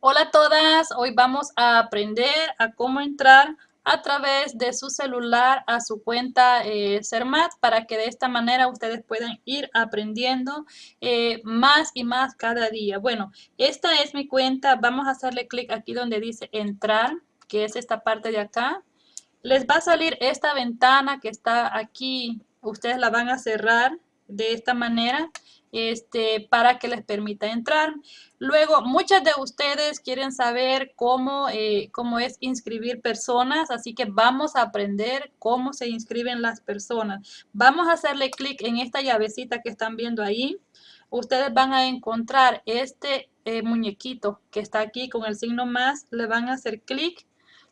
Hola a todas, hoy vamos a aprender a cómo entrar a través de su celular a su cuenta eh, CERMAT para que de esta manera ustedes puedan ir aprendiendo eh, más y más cada día. Bueno, esta es mi cuenta, vamos a hacerle clic aquí donde dice entrar, que es esta parte de acá. Les va a salir esta ventana que está aquí, ustedes la van a cerrar de esta manera este, para que les permita entrar. Luego, muchas de ustedes quieren saber cómo, eh, cómo es inscribir personas, así que vamos a aprender cómo se inscriben las personas. Vamos a hacerle clic en esta llavecita que están viendo ahí. Ustedes van a encontrar este eh, muñequito que está aquí con el signo más, le van a hacer clic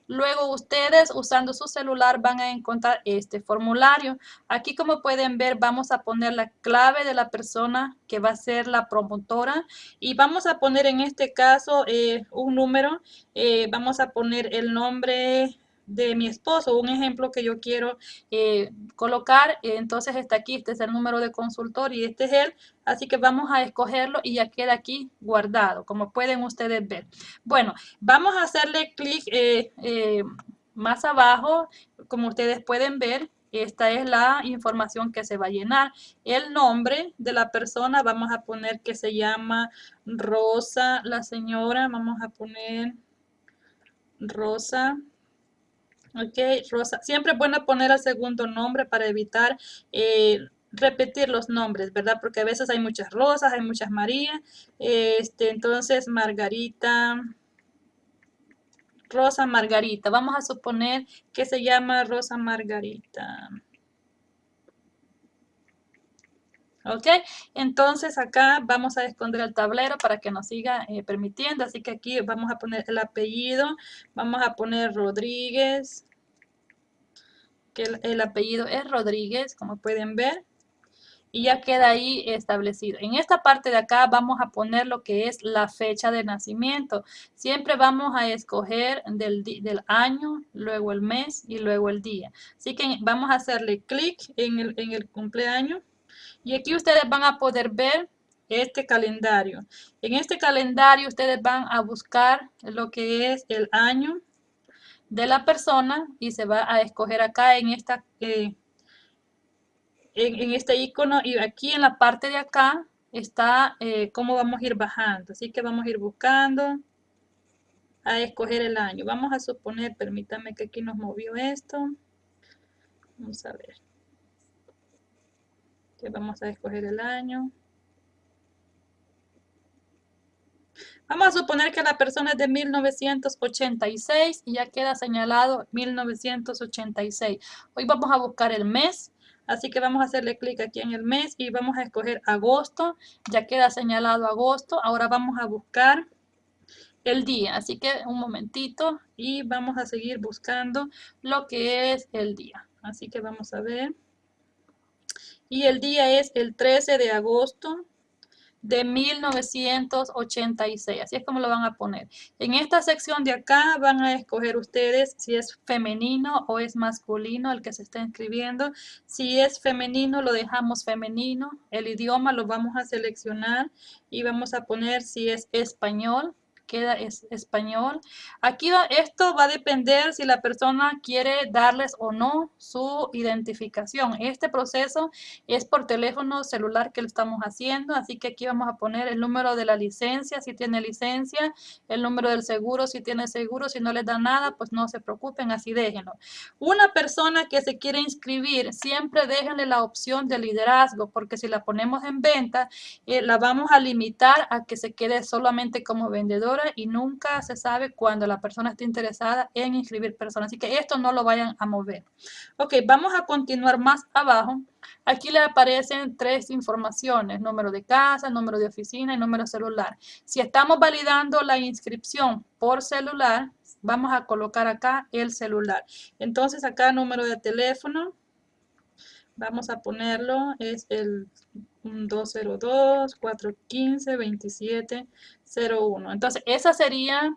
Luego ustedes usando su celular van a encontrar este formulario. Aquí como pueden ver vamos a poner la clave de la persona que va a ser la promotora y vamos a poner en este caso eh, un número. Eh, vamos a poner el nombre de mi esposo, un ejemplo que yo quiero eh, colocar, entonces está aquí, este es el número de consultor y este es él, así que vamos a escogerlo y ya queda aquí guardado, como pueden ustedes ver. Bueno, vamos a hacerle clic eh, eh, más abajo, como ustedes pueden ver, esta es la información que se va a llenar. El nombre de la persona, vamos a poner que se llama Rosa, la señora, vamos a poner Rosa Ok, Rosa. Siempre es bueno poner el segundo nombre para evitar eh, repetir los nombres, ¿verdad? Porque a veces hay muchas Rosas, hay muchas María. Este, entonces, Margarita. Rosa Margarita. Vamos a suponer que se llama Rosa Margarita. ¿Ok? Entonces acá vamos a esconder el tablero para que nos siga eh, permitiendo. Así que aquí vamos a poner el apellido. Vamos a poner Rodríguez. Que el, apellido es Rodríguez, como pueden ver. Y ya queda ahí establecido. En esta parte de acá vamos a poner lo que es la fecha de nacimiento. Siempre vamos a escoger del, del año, luego el mes y luego el día. Así que vamos a hacerle clic en el, en el cumpleaños. Y aquí ustedes van a poder ver este calendario. En este calendario ustedes van a buscar lo que es el año de la persona y se va a escoger acá en esta eh, en, este icono y aquí en la parte de acá está eh, cómo vamos a ir bajando. Así que vamos a ir buscando a escoger el año. Vamos a suponer, permítame que aquí nos movió esto. Vamos a ver vamos a escoger el año. Vamos a suponer que la persona es de 1986 y ya queda señalado 1986. Hoy vamos a buscar el mes, así que vamos a hacerle clic aquí en el mes y vamos a escoger agosto. Ya queda señalado agosto. Ahora vamos a buscar el día, así que un momentito y vamos a seguir buscando lo que es el día. Así que vamos a ver y el día es el 13 de agosto de 1986. Así es como lo van a poner. En esta sección de acá van a escoger ustedes si es femenino o es masculino el que se está inscribiendo. Si es femenino, lo dejamos femenino. El idioma lo vamos a seleccionar y vamos a poner si es español queda es español. Aquí esto va a depender si la persona quiere darles o no su identificación. Este proceso es por teléfono celular que lo estamos haciendo, así que aquí vamos a poner el número de la licencia, si tiene licencia, el número del seguro, si tiene seguro, si no les da nada, pues no se preocupen, así déjenlo. Una persona que se quiere inscribir, siempre déjenle la opción de liderazgo, porque si la ponemos en venta, eh, la vamos a limitar a que se quede solamente como vendedor y nunca se sabe cuando la persona está interesada en inscribir personas. Así que esto no lo vayan a mover. Ok, vamos a continuar más abajo. Aquí le aparecen tres informaciones, número de casa, número de oficina y número celular. Si estamos validando la inscripción por celular, vamos a colocar acá el celular. Entonces acá número de teléfono, vamos a ponerlo, es el 202 415 2701. Entonces, esa sería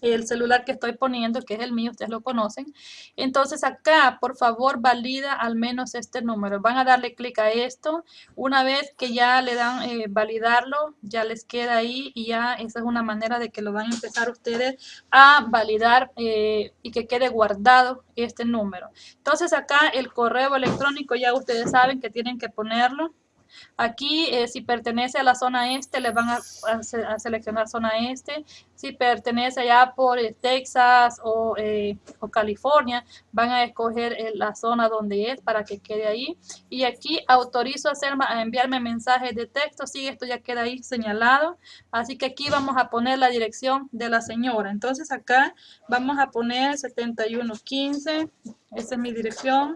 el celular que estoy poniendo, que es el mío, ustedes lo conocen. Entonces acá, por favor, valida al menos este número. Van a darle clic a esto. Una vez que ya le dan eh, validarlo, ya les queda ahí y ya esa es una manera de que lo van a empezar ustedes a validar eh, y que quede guardado este número. Entonces acá el correo electrónico ya ustedes saben que tienen que ponerlo. Aquí, eh, si pertenece a la zona este, les van a, seleccionar zona este. Si pertenece allá por eh, Texas eh, o, California, van a escoger la zona donde es para que quede ahí. Y aquí autorizo a, hacer, a enviarme mensajes de texto. Sí, esto ya queda ahí señalado. Así que aquí vamos a poner la dirección de la señora. Entonces acá vamos a poner 7115. Esa es mi dirección.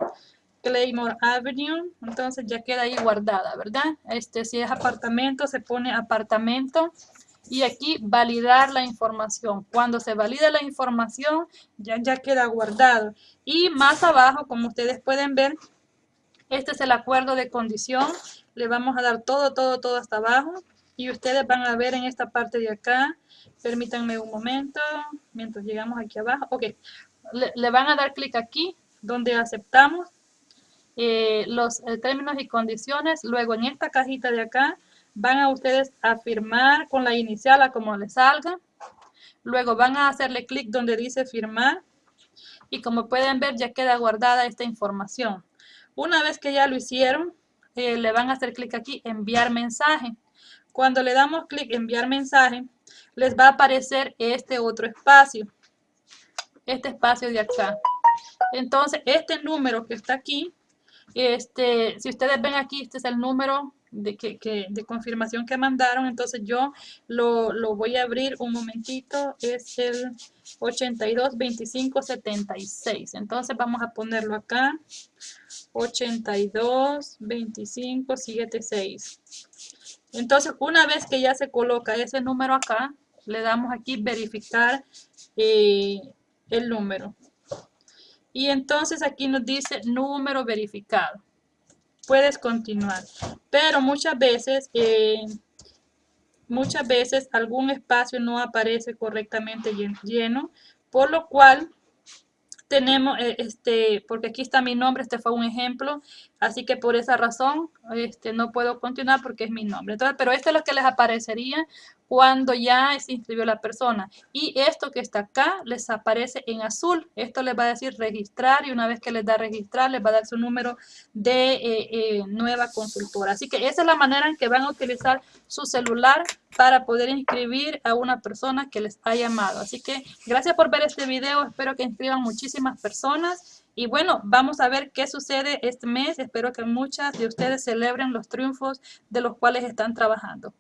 Claymore Avenue, entonces ya queda ahí guardada, ¿verdad? Este, si es apartamento, se pone apartamento y aquí validar la información. Cuando se valida la información, ya, ya queda guardado. Y más abajo, como ustedes pueden ver, este es el acuerdo de condición. Le vamos a dar todo, todo, todo hasta abajo. Y ustedes van a ver en esta parte de acá. Permítanme un momento, mientras llegamos aquí abajo. Ok, le, le van a dar clic aquí, donde aceptamos eh, los eh, términos y condiciones. Luego en esta cajita de acá van a ustedes a firmar con la inicial a como les salga. Luego van a hacerle clic donde dice firmar. Y como pueden ver ya queda guardada esta información. Una vez que ya lo hicieron, eh, le van a hacer clic aquí enviar mensaje. Cuando le damos clic enviar mensaje, les va a aparecer este otro espacio. Este espacio de acá. Entonces, este número que está aquí, este, si ustedes ven aquí, este es el número de, que, de confirmación que mandaron. Entonces yo lo, lo, voy a abrir un momentito. Es el 822576. Entonces vamos a ponerlo acá. 822576. Entonces una vez que ya se coloca ese número acá, le damos aquí verificar eh, el número. Y entonces aquí nos dice número verificado. Puedes continuar. Pero muchas veces, eh, muchas veces algún espacio no aparece correctamente lleno, por lo cual tenemos, eh, este, porque aquí está mi nombre, este fue un ejemplo, así que por esa razón este, no puedo continuar porque es mi nombre. Entonces, pero esto es lo que les aparecería cuando ya se inscribió la persona. Y esto que está acá les aparece en azul. Esto les va a decir registrar y una vez que les da registrar les va a dar su número de eh, eh, nueva consultora. Así que esa es la manera en que van a utilizar su celular para poder inscribir a una persona que les ha llamado. Así que gracias por ver este video. Espero que inscriban muchísimas personas. Y bueno, vamos a ver qué sucede este mes. Espero que muchas de ustedes celebren los triunfos de los cuales están trabajando.